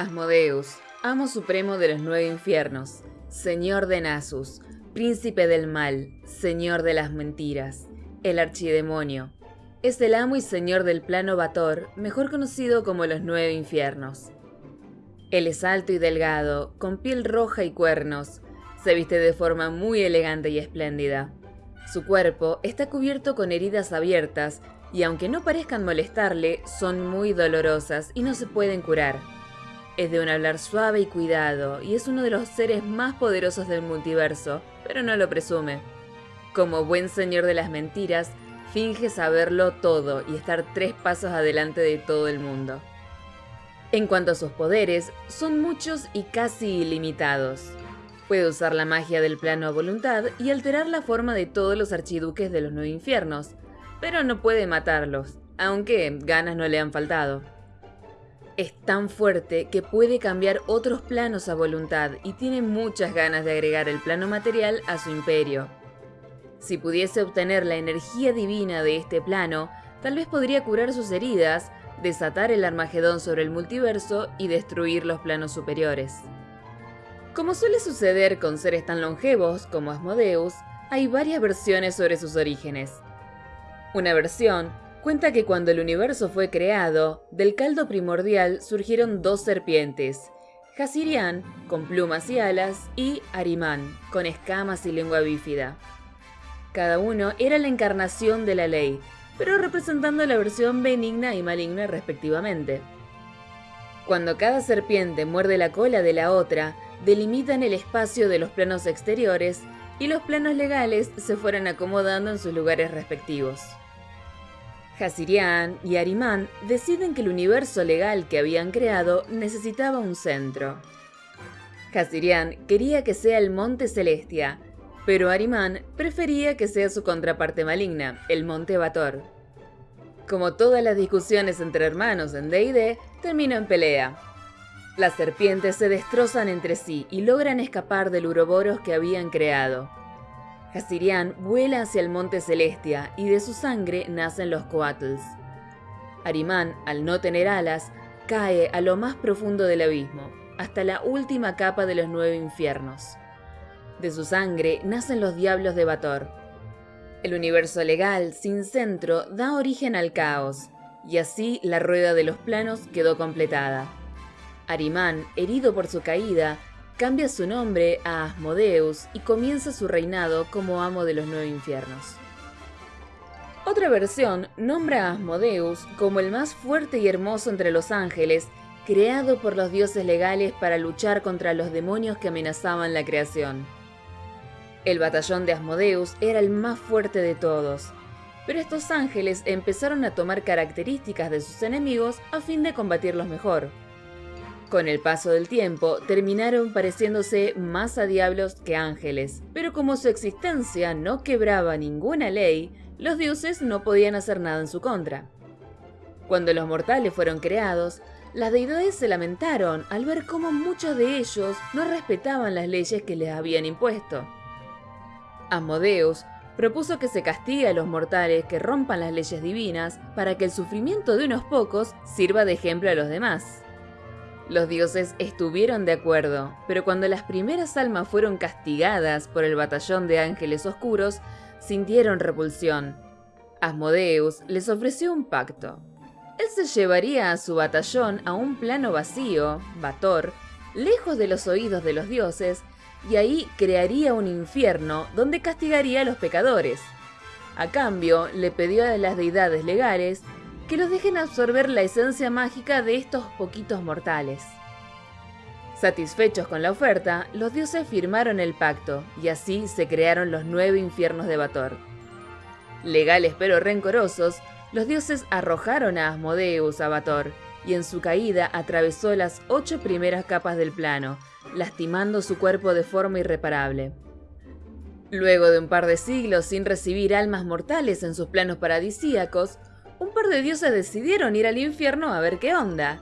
Asmodeus, amo supremo de los nueve infiernos, señor de Nasus, príncipe del mal, señor de las mentiras, el archidemonio. Es el amo y señor del plano Bator, mejor conocido como los nueve infiernos. Él es alto y delgado, con piel roja y cuernos. Se viste de forma muy elegante y espléndida. Su cuerpo está cubierto con heridas abiertas y aunque no parezcan molestarle, son muy dolorosas y no se pueden curar. Es de un hablar suave y cuidado, y es uno de los seres más poderosos del multiverso, pero no lo presume. Como buen señor de las mentiras, finge saberlo todo y estar tres pasos adelante de todo el mundo. En cuanto a sus poderes, son muchos y casi ilimitados. Puede usar la magia del plano a voluntad y alterar la forma de todos los archiduques de los nueve infiernos, pero no puede matarlos, aunque ganas no le han faltado. Es tan fuerte que puede cambiar otros planos a voluntad y tiene muchas ganas de agregar el plano material a su imperio. Si pudiese obtener la energía divina de este plano, tal vez podría curar sus heridas, desatar el Armagedón sobre el multiverso y destruir los planos superiores. Como suele suceder con seres tan longevos como Asmodeus, hay varias versiones sobre sus orígenes. Una versión cuenta que cuando el universo fue creado, del caldo primordial surgieron dos serpientes, Hasirian, con plumas y alas, y Arimán, con escamas y lengua bífida. Cada uno era la encarnación de la ley, pero representando la versión benigna y maligna respectivamente. Cuando cada serpiente muerde la cola de la otra, delimitan el espacio de los planos exteriores y los planos legales se fueron acomodando en sus lugares respectivos. Hasirian y Arimán deciden que el universo legal que habían creado necesitaba un centro. Hasirian quería que sea el Monte Celestia, pero Arimán prefería que sea su contraparte maligna, el Monte Bator. Como todas las discusiones entre hermanos en D&D, terminó en pelea. Las serpientes se destrozan entre sí y logran escapar del Uroboros que habían creado. Hasirian vuela hacia el monte Celestia y de su sangre nacen los Coatls. Arimán, al no tener alas, cae a lo más profundo del abismo, hasta la última capa de los nueve infiernos. De su sangre nacen los diablos de Bator. El universo legal, sin centro, da origen al caos, y así la rueda de los planos quedó completada. Arimán, herido por su caída, cambia su nombre a Asmodeus y comienza su reinado como amo de los nueve infiernos. Otra versión nombra a Asmodeus como el más fuerte y hermoso entre los ángeles, creado por los dioses legales para luchar contra los demonios que amenazaban la creación. El batallón de Asmodeus era el más fuerte de todos, pero estos ángeles empezaron a tomar características de sus enemigos a fin de combatirlos mejor. Con el paso del tiempo, terminaron pareciéndose más a diablos que ángeles, pero como su existencia no quebraba ninguna ley, los dioses no podían hacer nada en su contra. Cuando los mortales fueron creados, las deidades se lamentaron al ver cómo muchos de ellos no respetaban las leyes que les habían impuesto. Asmodeus propuso que se castigue a los mortales que rompan las leyes divinas para que el sufrimiento de unos pocos sirva de ejemplo a los demás. Los dioses estuvieron de acuerdo, pero cuando las primeras almas fueron castigadas por el batallón de ángeles oscuros, sintieron repulsión. Asmodeus les ofreció un pacto. Él se llevaría a su batallón a un plano vacío, Bator, lejos de los oídos de los dioses, y ahí crearía un infierno donde castigaría a los pecadores. A cambio, le pidió a las deidades legales que los dejen absorber la esencia mágica de estos poquitos mortales. Satisfechos con la oferta, los dioses firmaron el pacto y así se crearon los nueve infiernos de Bator. Legales pero rencorosos, los dioses arrojaron a Asmodeus a Bator y en su caída atravesó las ocho primeras capas del plano, lastimando su cuerpo de forma irreparable. Luego de un par de siglos sin recibir almas mortales en sus planos paradisíacos, un par de dioses decidieron ir al infierno a ver qué onda.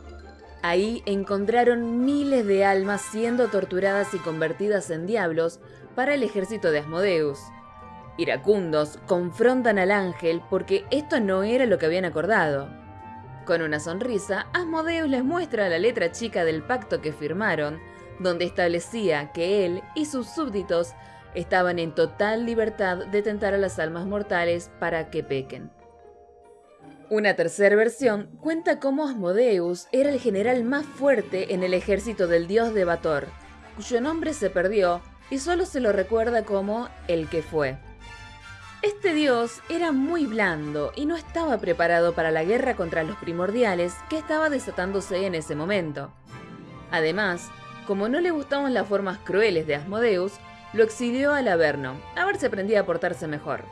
Ahí encontraron miles de almas siendo torturadas y convertidas en diablos para el ejército de Asmodeus. Iracundos confrontan al ángel porque esto no era lo que habían acordado. Con una sonrisa, Asmodeus les muestra la letra chica del pacto que firmaron, donde establecía que él y sus súbditos estaban en total libertad de tentar a las almas mortales para que pequen. Una tercera versión cuenta cómo Asmodeus era el general más fuerte en el ejército del dios de Bator, cuyo nombre se perdió y solo se lo recuerda como el que fue. Este dios era muy blando y no estaba preparado para la guerra contra los primordiales que estaba desatándose en ese momento. Además, como no le gustaban las formas crueles de Asmodeus, lo exilió al Averno, a ver si aprendía a portarse mejor.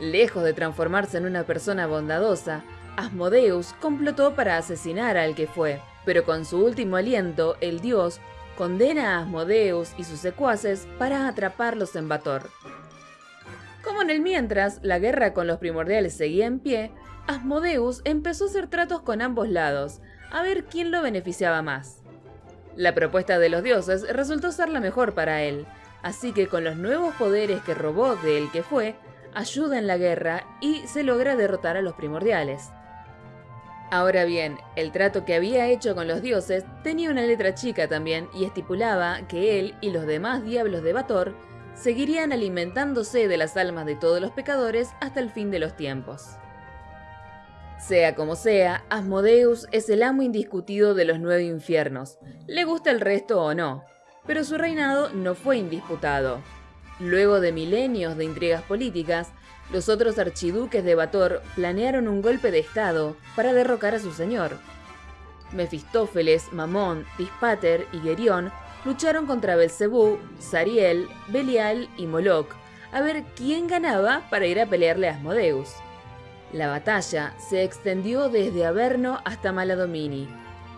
Lejos de transformarse en una persona bondadosa, Asmodeus complotó para asesinar al que fue, pero con su último aliento, el dios condena a Asmodeus y sus secuaces para atraparlos en Bator. Como en el mientras la guerra con los primordiales seguía en pie, Asmodeus empezó a hacer tratos con ambos lados, a ver quién lo beneficiaba más. La propuesta de los dioses resultó ser la mejor para él, así que con los nuevos poderes que robó de el que fue, ayuda en la guerra y se logra derrotar a los primordiales. Ahora bien, el trato que había hecho con los dioses tenía una letra chica también y estipulaba que él y los demás diablos de Bator seguirían alimentándose de las almas de todos los pecadores hasta el fin de los tiempos. Sea como sea, Asmodeus es el amo indiscutido de los nueve infiernos, le gusta el resto o no, pero su reinado no fue indisputado. Luego de milenios de intrigas políticas, los otros archiduques de Bator planearon un golpe de estado para derrocar a su señor. Mefistófeles, Mamón, Tispater y Gerión lucharon contra Belcebú, Sariel, Belial y Moloch, a ver quién ganaba para ir a pelearle a Asmodeus. La batalla se extendió desde Averno hasta Maladomini,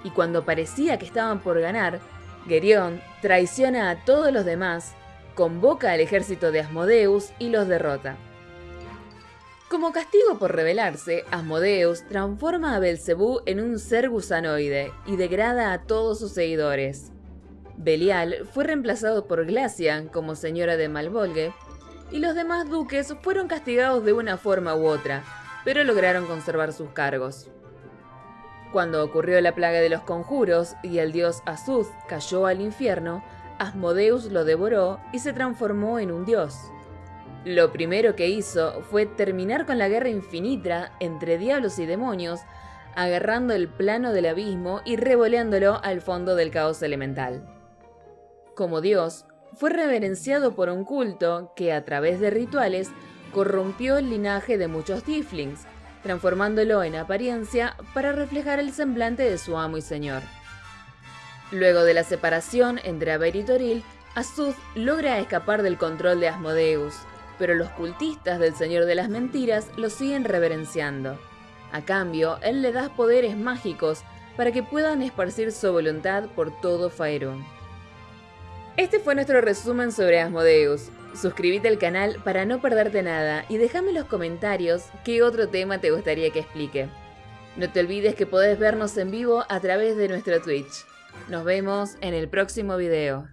y cuando parecía que estaban por ganar, Gerión traiciona a todos los demás, convoca al ejército de Asmodeus y los derrota. Como castigo por rebelarse, Asmodeus transforma a Belcebú en un ser gusanoide y degrada a todos sus seguidores. Belial fue reemplazado por Glacian como señora de Malvolge, y los demás duques fueron castigados de una forma u otra, pero lograron conservar sus cargos. Cuando ocurrió la plaga de los conjuros y el dios Azuth cayó al infierno, Asmodeus lo devoró y se transformó en un dios. Lo primero que hizo fue terminar con la guerra infinita entre diablos y demonios, agarrando el plano del abismo y revoleándolo al fondo del caos elemental. Como dios, fue reverenciado por un culto que, a través de rituales, corrompió el linaje de muchos tieflings, transformándolo en apariencia para reflejar el semblante de su amo y señor. Luego de la separación entre Aber y Toril, Azuth logra escapar del control de Asmodeus, pero los cultistas del Señor de las Mentiras lo siguen reverenciando. A cambio, él le da poderes mágicos para que puedan esparcir su voluntad por todo Faerun. Este fue nuestro resumen sobre Asmodeus. Suscríbete al canal para no perderte nada y déjame en los comentarios qué otro tema te gustaría que explique. No te olvides que podés vernos en vivo a través de nuestro Twitch. Nos vemos en el próximo video.